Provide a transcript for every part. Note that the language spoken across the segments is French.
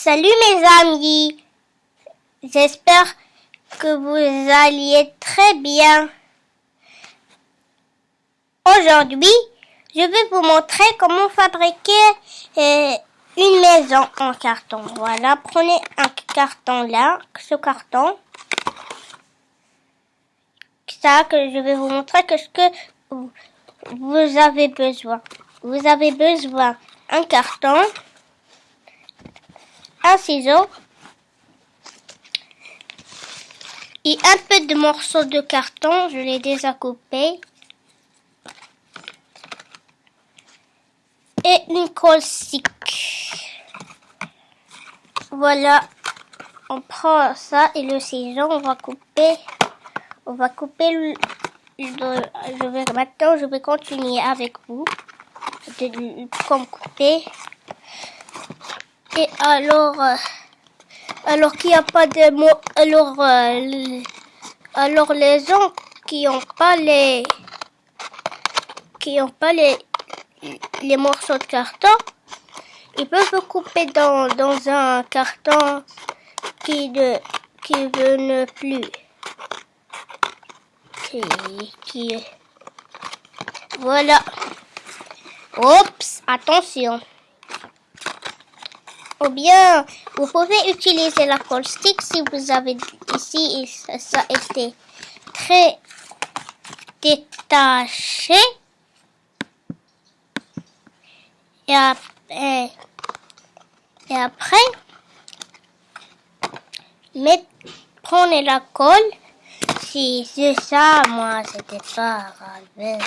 Salut mes amis, j'espère que vous alliez très bien. Aujourd'hui, je vais vous montrer comment fabriquer euh, une maison en carton. Voilà, prenez un carton là, ce carton. Ça que je vais vous montrer que ce que vous avez besoin. Vous avez besoin un carton, un ciseau et un peu de morceaux de carton. Je l'ai déjà coupé. Et une colle stick. Voilà. On prend ça et le ciseau, on va couper. On va couper le, je vais maintenant je vais continuer avec vous de, comme couper et alors euh, alors qu'il n'y a pas de mots alors euh, alors les gens qui ont pas les qui ont pas les les morceaux de carton ils peuvent couper dans, dans un carton qui ne qui veut ne plus. Qui voilà. Oups attention ou bien vous pouvez utiliser la colle stick si vous avez ici ça, a été très détaché et après, prenez la colle si c'est ça, moi, c'était pas grave.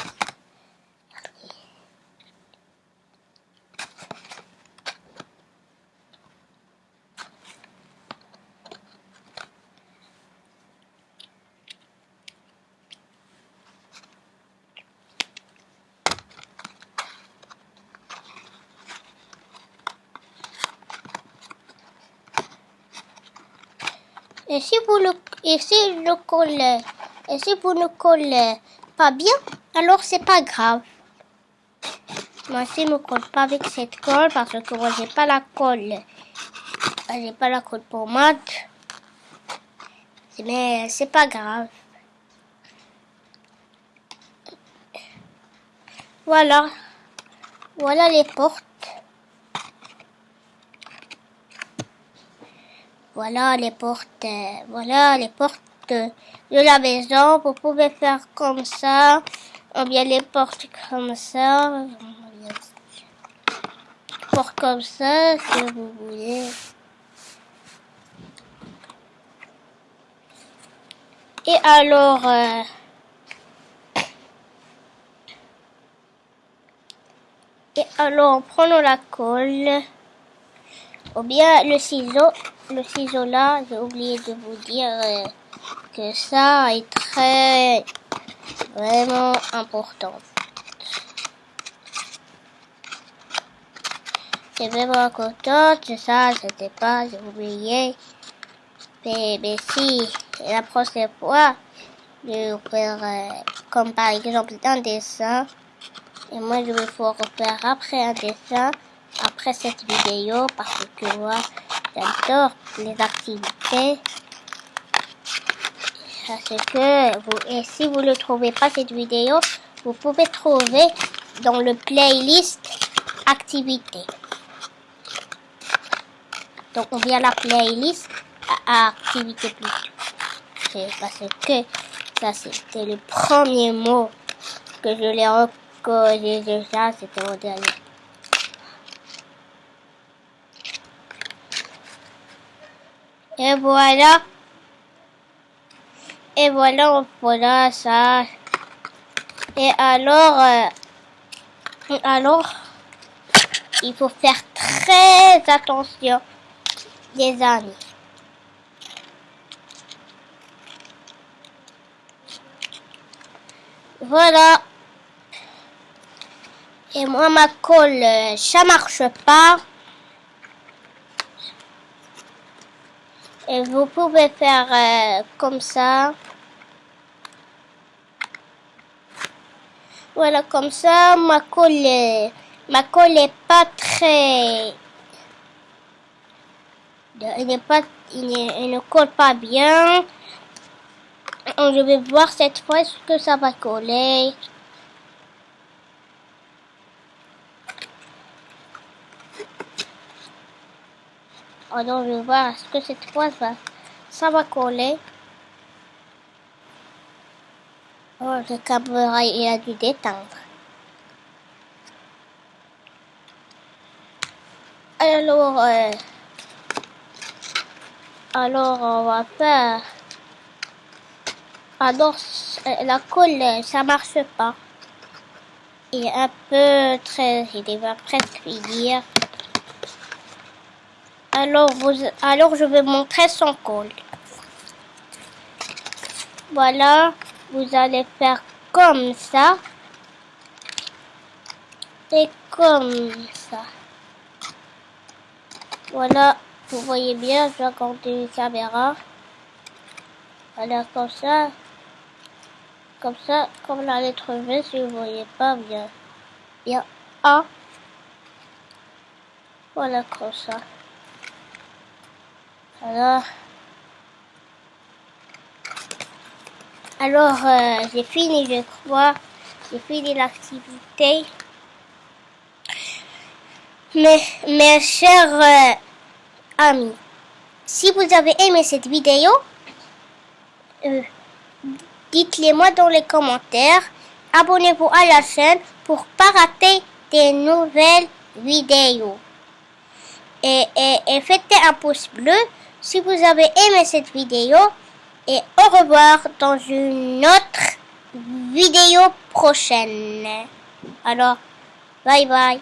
Et si vous le, et si le et si vous ne collez pas bien, alors c'est pas grave. Moi, si je ne colle pas avec cette colle, parce que moi, j'ai pas la colle, j'ai pas la colle pour maths, mais c'est pas grave. Voilà. Voilà les portes. Voilà les portes, euh, voilà les portes de la maison. Vous pouvez faire comme ça, ou bien les portes comme ça, portes comme ça, si vous voulez. Et alors, euh, et alors, prenons la colle, ou bien le ciseau le ciseau là, j'ai oublié de vous dire euh, que ça est très vraiment important. C'est vraiment contente, ça, c'était pas, j'ai oublié. Mais, si, la prochaine fois, je vais faire euh, comme par exemple un dessin. Et moi, je vais pouvoir faire après un dessin, après cette vidéo, parce que moi, J'adore les activités. Parce que vous, et si vous ne trouvez pas cette vidéo, vous pouvez trouver dans le playlist activités. Donc on vient la playlist à, activité plus. parce que ça c'était le premier mot que je l'ai reconnu déjà, c'était mon dernier. Et voilà. Et voilà, voilà ça. Et alors, euh, alors, il faut faire très attention, les amis. Voilà. Et moi, ma colle, euh, ça marche pas. Et vous pouvez faire euh, comme ça. Voilà, comme ça, ma colle, ma colle est pas très... Il n'est pas, il, ne colle pas bien. Je vais voir cette fois ce que ça va coller. Alors, je vais voir ce que cette fois ça, ça va coller. Oh, le câble il a dû détendre. Alors, euh, alors on va faire. Alors, la colle, ça marche pas. Il est un peu très, il va presque finir. Alors, vous, alors je vais montrer son col. Voilà, vous allez faire comme ça. Et comme ça. Voilà, vous voyez bien, je vais compter la caméra. Voilà, comme ça. Comme ça, comme la lettre V, si vous voyez pas bien. Bien A. Voilà, comme ça. Alors, euh, j'ai fini, je crois. J'ai fini l'activité. Mais, mes chers euh, amis, si vous avez aimé cette vidéo, euh, dites-le moi dans les commentaires. Abonnez-vous à la chaîne pour pas rater des nouvelles vidéos. Et, et, et faites un pouce bleu si vous avez aimé cette vidéo et au revoir dans une autre vidéo prochaine. Alors, bye bye.